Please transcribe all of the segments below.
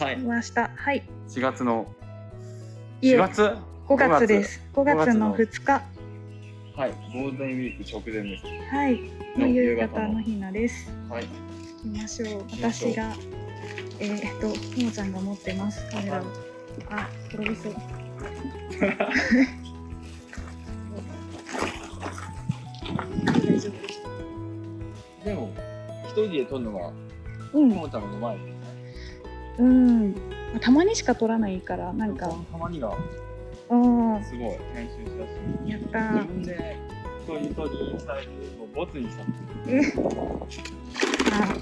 はい来ました。はい。4月のいえ4月？5月です。5 5月月のの2日。はいゴールデンウィーク直前ですはい。夕夕方の方のひなです。はい行きましょう。私が、えーっと、ひもちゃんが持ってます。カメラを。あ、転びそう。大丈でも一人で撮るのが夫。うん。もちゃんの前うん。たまにしか撮らないから、なんか、たまにが。うん。すごい。編集しやすい。やった自ー。分で一人撮りされてもうボツにしたえあ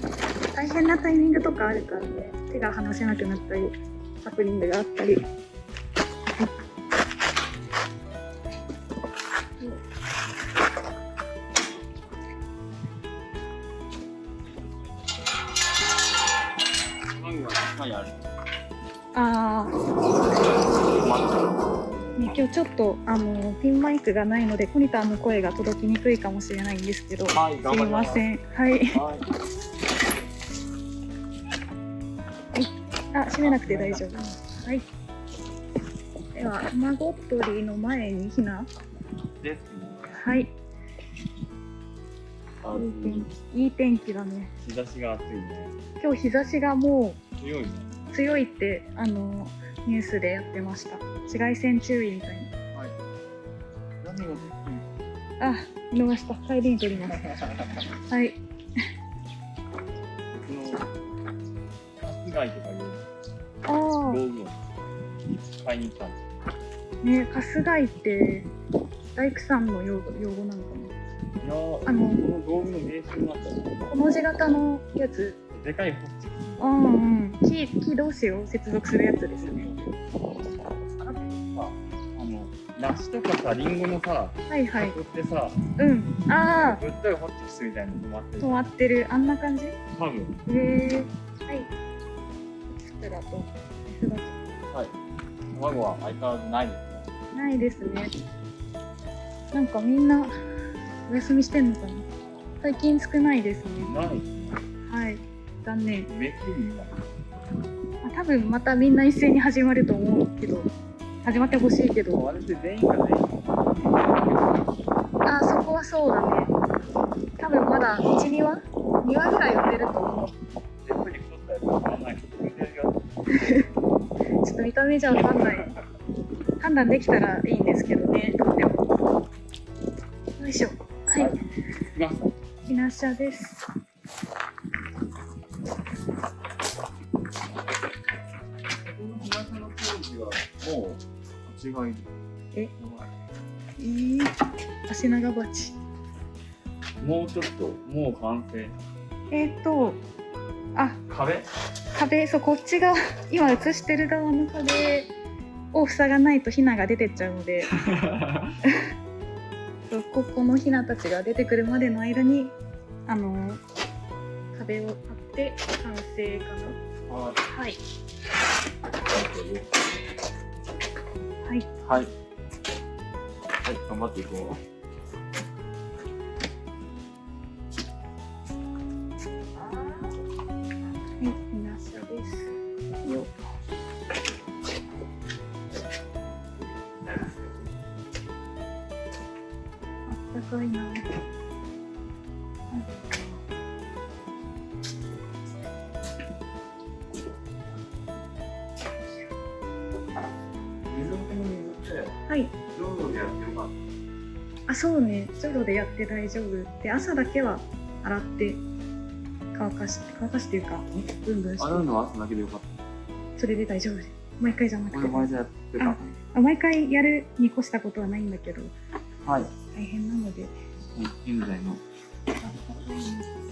大変なタイミングとかあるからね。手が離せなくなったりハプニングがあったり今日ちょっとあのピンマイクがないのでコニターの声が届きにくいかもしれないんですけど、はいす。いません。んはい。はい。あ閉めなくて大丈夫。はい。では卵取りの前にひな。ですね。はい。あいい天気いい天気だね。日差しが暑いね。今日日差しがも強いね。う強いってあのニュースでやってました。紫外線注意みたいはい。何が？なあ見逃した。帰りに撮ります。はい。その室外とかいう。あ道具を買いに行ったんですあねカスガイって大工さんの用語用語なのかいやーあのこの道具の名称になったなこの字型のやつ。でかいホッチ。うんうん。木木同士を接続するやつですよね梨とかさリンゴのさはいはい。箱ってさうん。ああぶっといホッチキスみたいなの止まってる止まってる。あんな感じ？へ多分。えはい。ステラとはい。卵は相変わらずないですね。ないですね。なんかみんなお休みしてんのかな？最近少ないですね。ない？はい。残念。めくりがあ多分またみんな一斉に始まると思うけど、始まってほしいけど。あれって全員が全員あ、そこはそうだね。多分まだ1、2話 ?2 話ぐらいやってると思うう。ちょっと見た目じゃわかんない。判断できたらいいんですけどね、とっても。よいしょ。はい。はい来ましたひなしゃです。う違い。え？えー、足長鉢。もうちょっともう完成。えーっと、あ、壁？壁、そう、こっちが、今映してる側の壁を塞がないとヒナが出てっちゃうので、そうここのヒナたちが出てくるまでの間に、あの壁を張って完成かはな。はい。いはい。はい頑張っていこうはい。浄土でやってよかっあ、そうね。ジョロでやって大丈夫。で、朝だけは洗って乾かして、乾かしていうか、ブンブンして。た洗うのは朝だけでよかっそれで大丈夫です。毎回じゃなくて。たこれ。前でやってた。ああ毎回やるに越したことはないんだけど、はい。大変なので。現在の。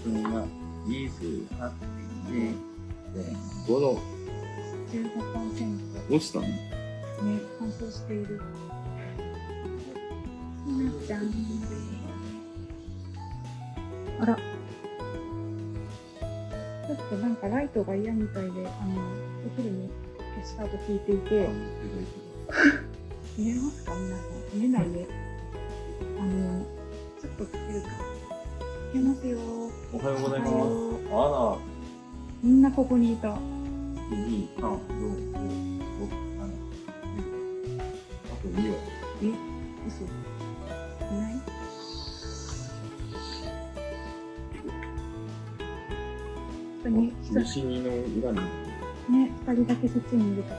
それが28.5度15%落ちたねね、乾燥している。ひなちゃん。あら。ちょっとなんかライトが嫌みたいで、あの、お昼に消したと聞いていて、見えますか？皆さん。見えないね。あの、ちょっとつけるか。つけますよ。おはようございますあみんなここにいた。ら2、3、4、5、6、7、10。あと2は。え、嘘。いない。人に、人西にの裏に。ね、二人だ。けそっちにいるとか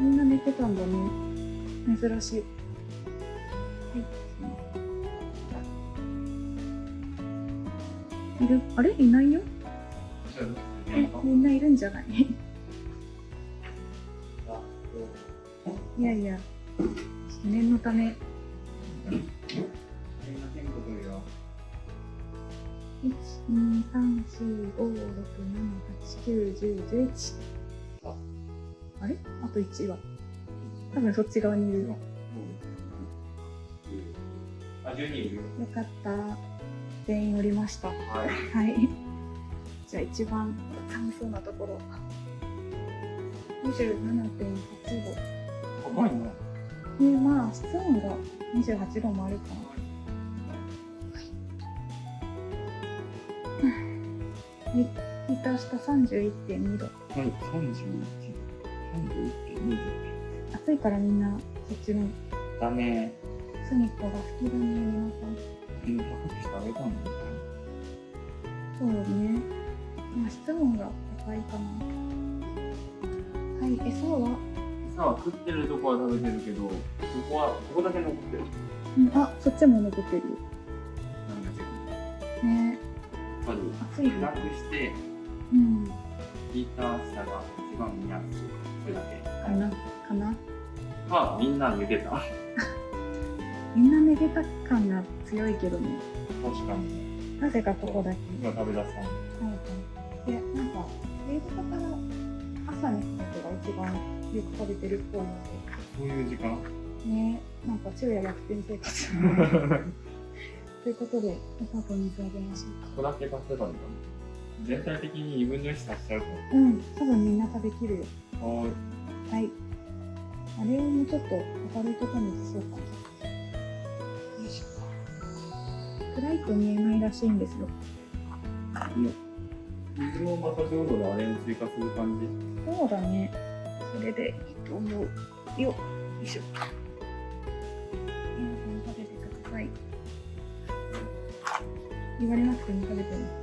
みんな寝てたんだ。ね。珍しい。はい。いるあれいないよ、みんないるんじゃない？いやいや、念のため。1、2、3、4、5、6、7、8、9、10、11。ああれ？あと1は。多分そっち側にいる。よあ、12いるよ。かった。全員降りました。ははい。い。じゃあ一番寒そうなところ。27.8度。高いな。で、まあ、室温が28度もあるかな。はい。下31.2度。はい、31。31.2暑いからみんなそっちの度。だね。隅っこが吹きだね、皆さん。た。そうね。まあ、室温が高いかな。はい、餌は、餌は食ってるとこは食べてるけど、ここは、ここだけ残ってる。うん、あ、そっちも残ってるよ。なんだけど。ねやっぱり、暑いね暗くして、うん。ヒーター下が一番見やすい。それだけ。かな？かな？まあ、みんな抜けた。みんな寝てた感が強いけどね。確かに。なぜかここだけ。今食べ出したん一番よく食べてるっぽいのそういう時間？で、ね、なんか昼夜逆転生活。ということで、お砂糖水あげましょうここだけ足せばいいかな。全体的に2分の1足しちゃうと。うん、多分みんな食べきるよ。ははい。あれをもうちょっと明るいところに移そうか。暗いと見えないらしいんですよ。水もまたちょうどであれに追加する感じ。そうだね。それでいいと思う。よ。よいしょ。皆さん食べてください。言われなくても食べてます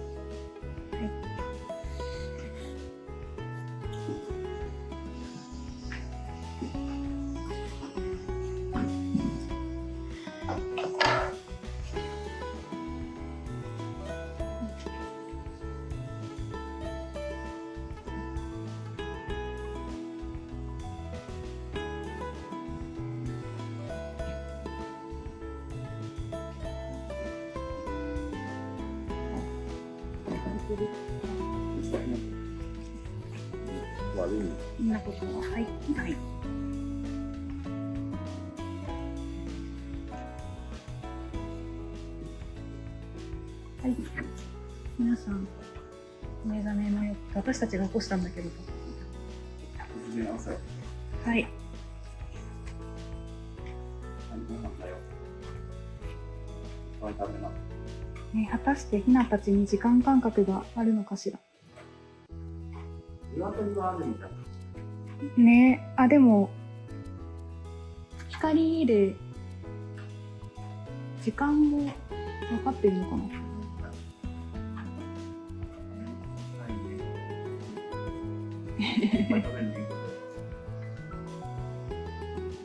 る悪い。そんなことは、はい。はい。はい。皆さん、目覚めのよ私たちが起こしたんだけど。ね、果たしてひなたちに時間感覚があるのかしら。鶏はあるみたい。ねあ、でも、光で、時間も分かってるのかな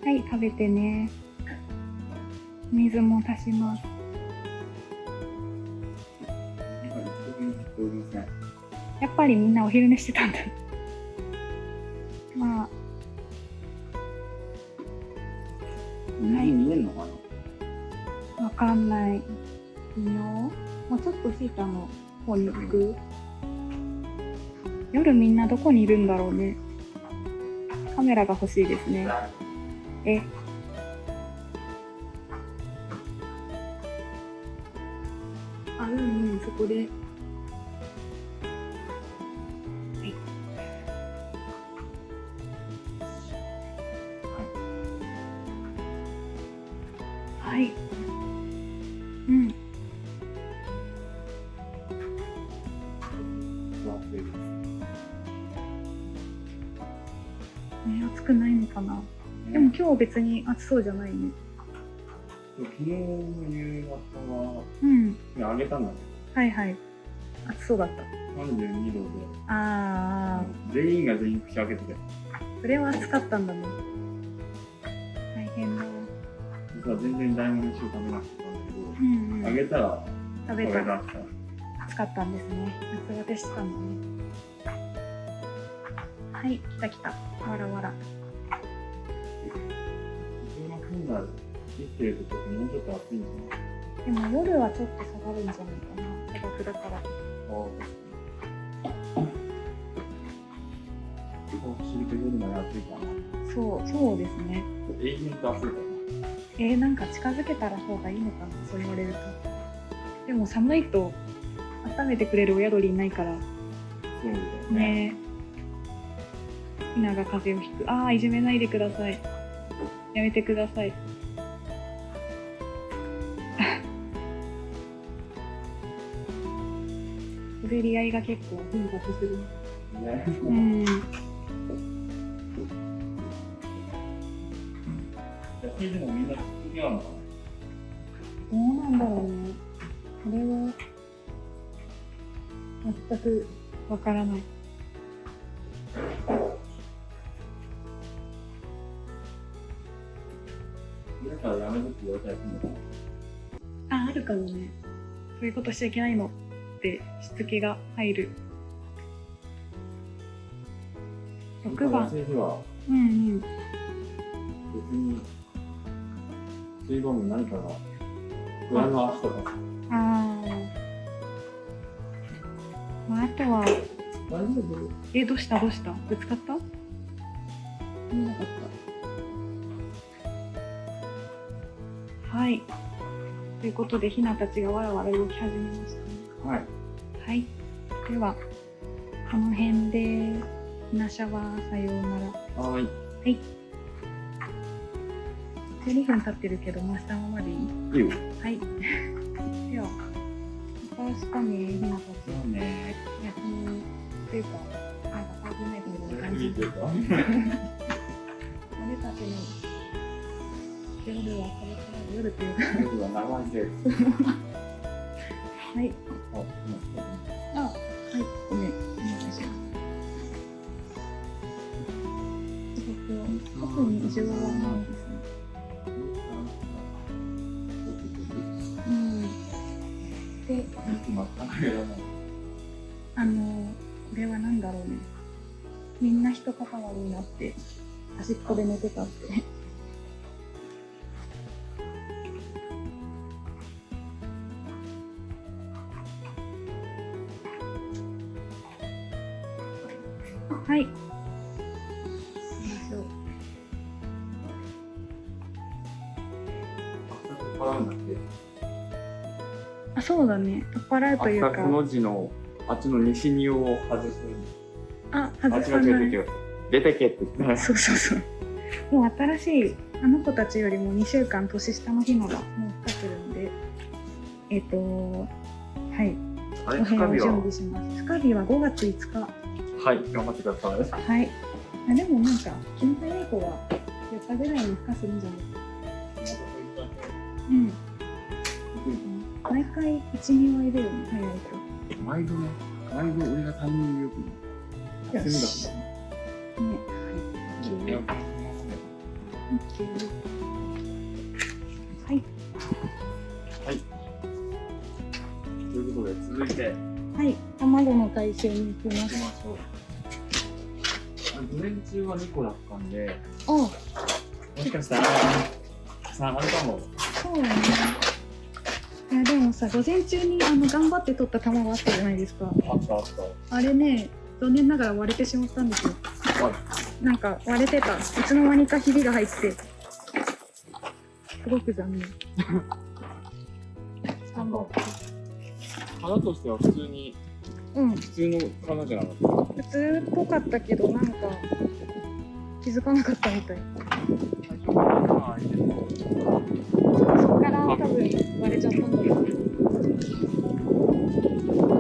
はい、食べてね。水も足します。ぱりみんなお昼寝してたんだ。まあ、何見えんのかな？わかんない。微妙。もうちょっとシータの方に行く？夜みんなどこにいるんだろうね。カメラが欲しいですね。え？あ、うんうん、そこで。別に暑そうじゃないね。昨日の夕方は、うん。あげたんだはいはい。暑そうだった。けど、32度で、あ全員が全員口開けてて、あ、それは暑かったんだね。大変だ。実は全然大門飯を食べなかったんだけうんうど、あん。げたら食べた。暑かったんですね。夏バテしてたんだね。はい、来た来た。わらわら。普通の本来生きてるともうちょっと暑いんじでも夜はちょっと下がるんじゃないかな。砂漠だから。ゃないこう走るけど夜まで暑いかな。そう、そうですね。永遠と暑いかえー、なんか近づけたら方がいいのかな、そう言われると。でも寒いと温めてくれる親鳥いないからら。そうだよね。ねひなが風邪をひく。ああ、いじめないでください。やめてください。滑り合いが結構頻発する。ね。うん。でもみんなどうなんだろうね。これは、全くわからない。そういうことしちゃいけないのってしつけが入る。6番。うんうん。別に水分も何かが不安の足とかああ。まあ、あとは、大丈夫？え、どうした？どうした？ぶつかった？見なかった。はい。ということで、ひなたちがわらわら動き始めましたね。はいはい。では、この辺で、ひなシャワーさようなら。はいはい。12分経ってるけど、回したままでいい？いいよはい。では、また明日ね、ひなたち。そうね休みというか、なんかパーティーナイトみたいな感じ俺たちの夜はこれから夜というか、夜は長いですはい。ああ、はい、ごめん、す。えっと、特に異常はないですね。うん。で、あの、これは何だろうね。みん。な一塊になって、端っこで寝てたって。というかの字のあっちの西にを外すあ、あ外さない。出てけって言ってそうそうそう。もう新しい、あの子たちよりも2週間年下の日のがもう来てるんで、えっ、と、はい、あれ深火は？備します。深火は5月5日。はい頑張ってくださいはい。あでもなんか、気の早い子は4日ぐらいに孵化するんじゃない？うん。毎回1、2割だよね、早いと。毎度ね毎度俺がタイミングよくよしね、はい。はい。はいということで続いてはい。卵の回収に行きま行きす。ましょう午前中は2個だったんであ、もしかしたら3あるかもそうだね。さ、午前中にあの頑張って取った卵あったじゃないですか。あったあったあれね、残念ながら割れてしまったんですよ。はいなんか割れてた。いつの間にかひびが入って。すごく残念。頑張って。花としては普通にうん。普通の花じゃなかった？普通っぽかったけど、なんか気づかなかったみたい。そっから多分割れちゃったんだけど。ここからも外に来たさか。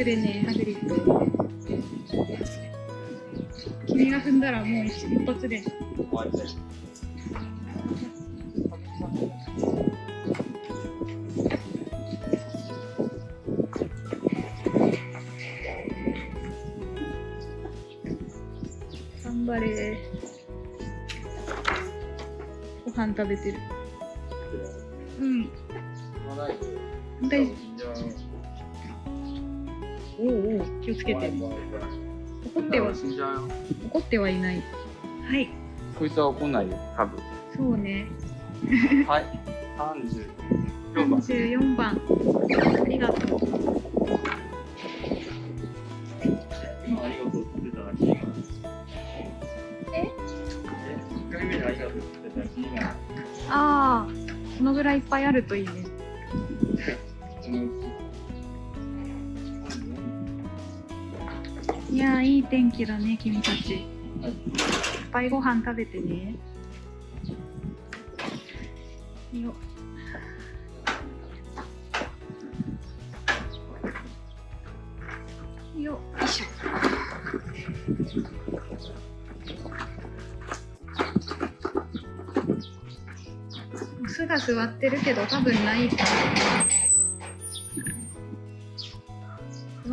くれねハグリッド。君が踏んだらもう一一発で。頑張れ。ご飯食べてる。つけて怒っては死んじゃうよ。怒ってはいないはいこいつは怒んないよ、多分。そうねはい。34番。34番ありがとう今ありがとうっ。え？え ?1 回目でありがとうって言ってたらいいな。ああこのぐらいいっぱいあるといいね やーいい天気だね君たち。いっぱいご飯食べてね。よよよいしょ。巣が座ってるけど多分ないか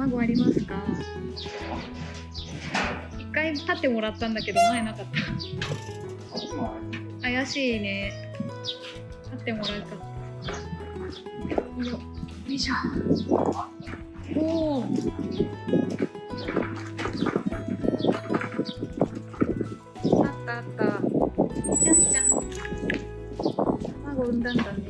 卵ありますか？一回立ってもらったんだけど前なかった。怪しいね。立ってもらうかよよいしょ。おおあったあった。ちゃんちゃん卵産んだんだね。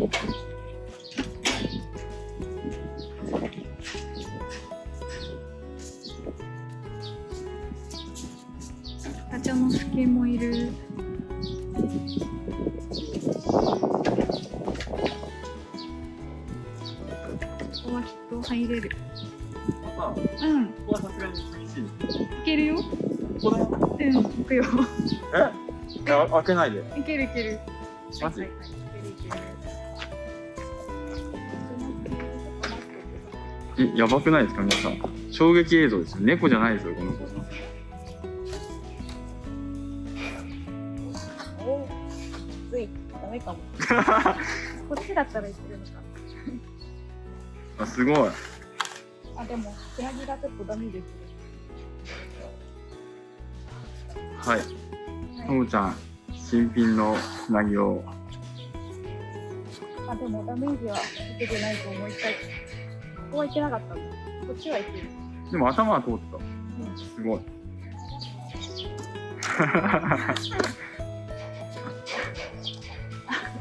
ここはきっと入れるうんこはさすがに厳しい。いけるよ。うん行くよえ？あ開けないで。いけるいけるマジ？はいはいいけるいけるえ、やばくないですか皆さん？衝撃映像ですよ。猫じゃないですよ、この子。おきついダメかも こっちだったらいけるのかあ、すごい。あでもつなぎがちょっとダメですはい。ともちゃん、新品のつなぎを。あでもダメージは受けてないと思いたいここはいけなかったのこっちはいけるでも頭は通ってた。うんすごい。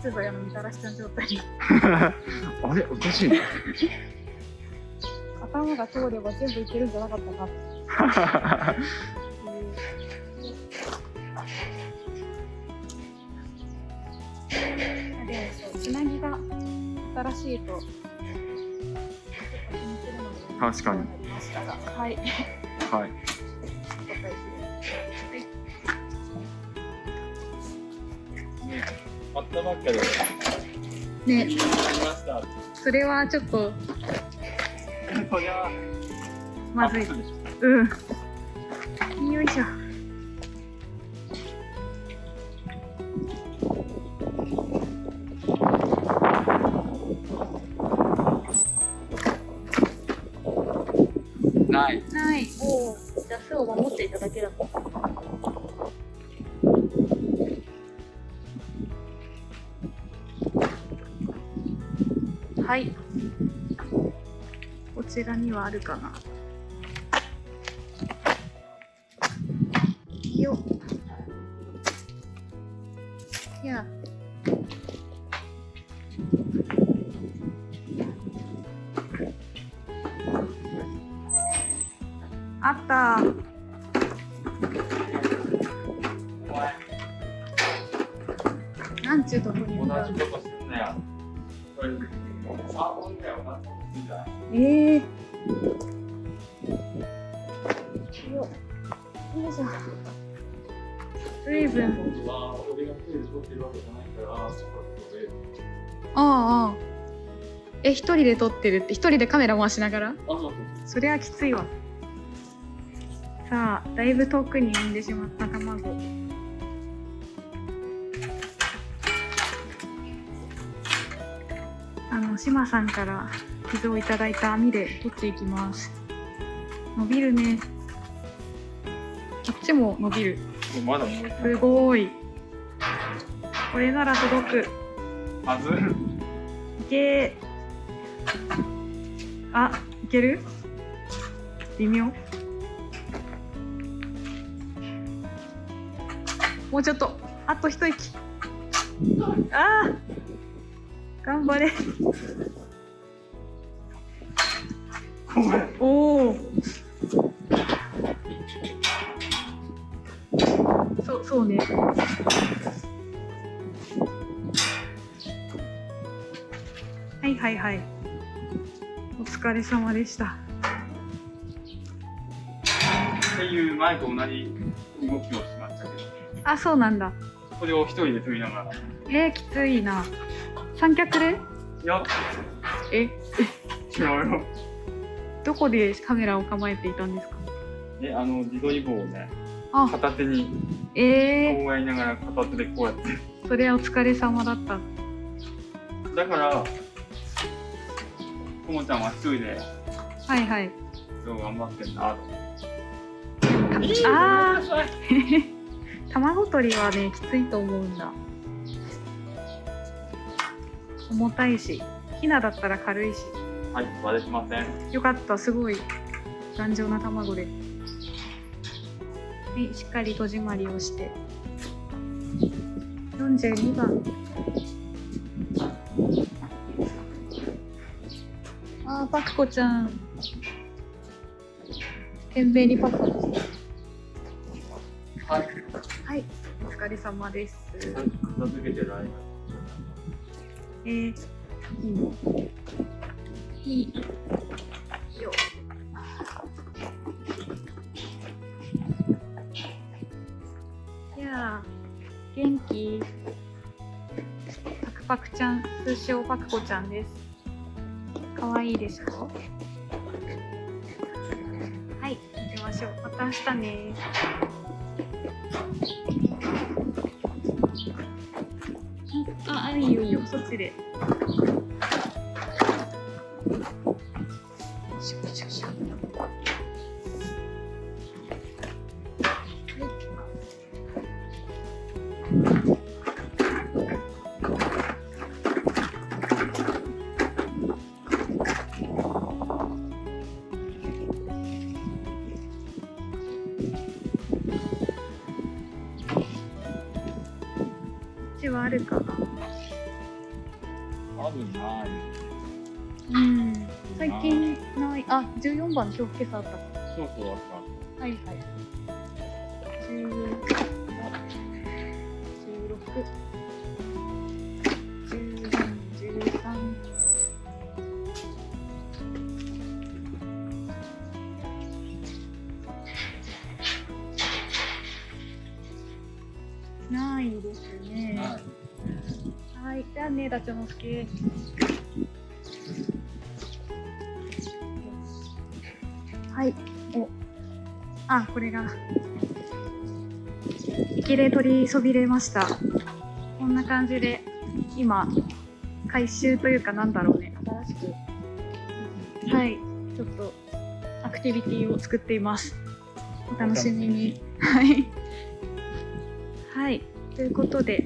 ちょっとあのみたらしちゃん状態 あれおかしいな。頭が通れば全部いけるんじゃなかったかうあでつなぎが新しいと確かにはい はい。ったばっかで。ね。それはちょっと。そりゃ、まずい。うん。よいしょ。ない。ない。おおじゃあ巣を守っていただけだ。とちらにはあるかな。よっ。いや。あった。なんちゅうとこにいるんだええよよいしょ随分ってるわけじゃないから、そこで。ああえ一人で撮ってるって一人でカメラ回しながら？あ、そうそうそりゃきついわ。さあだいぶ遠くに産んでしまった卵。あの島さんから傷をいただいた網で取っていきます。伸びるね。こっちも伸びる。すごい。これなら届く。はず。いけ。ーあいける？微妙。もうちょっと。あと一息。あー。頑張れ。おおそうそうね。はいはいはい。お疲れ様でした。っていう前と同じ動きをしましたけど、あそうなんだ。これを一人で撮りながら。えー、きついな。三脚で？いや、え？違うよ。どこでカメラを構えていたんですか？で、あの、自撮り棒をね、あ。片手にえこうやりながら片手でこうやって。ー、それはお疲れ様だった。だから、ともちゃんは一人で、はいはい。そう頑張ってんなと。あー。卵取りはねきついと思うんだ。重たいしヒナだったら軽いしはい、割れてません。よかったすごい頑丈な卵で。はいしっかり戸締まりをして。42番。あーパクコちゃん。懸命にパクコ。はい。はいお疲れ様です。片付けてる間。えー、いいのいい。よ。いやー元気。パクパクちゃん通称パクコちゃんです。かわいいでしょ？はい行きましょう。また明日ね。あ、あ、いいよいいよ、そっちで。あるかな。多分な。いうん。最近ない。あ十14番の表今朝あった。そうそうあった。はいはい。16はい。はい、じゃあね、ダチョウのすけ。はい、お。あ、これが。きれい取りそびれました。こんな感じで、今、回収というかなんだろうね、新しく。はい、ちょっと、アクティビティを作っています。お楽しみに。はい。はい、ということで、門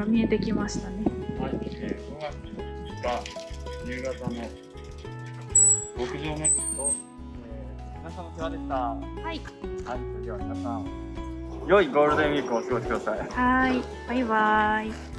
が見えてきましたね。はい。えー、5月た夕方の牧場巡りと、えー、皆さんお世話でした。ははい。い、それでは皆さん、良いゴールデンウィークをお過ごしください。はい。バイバイ。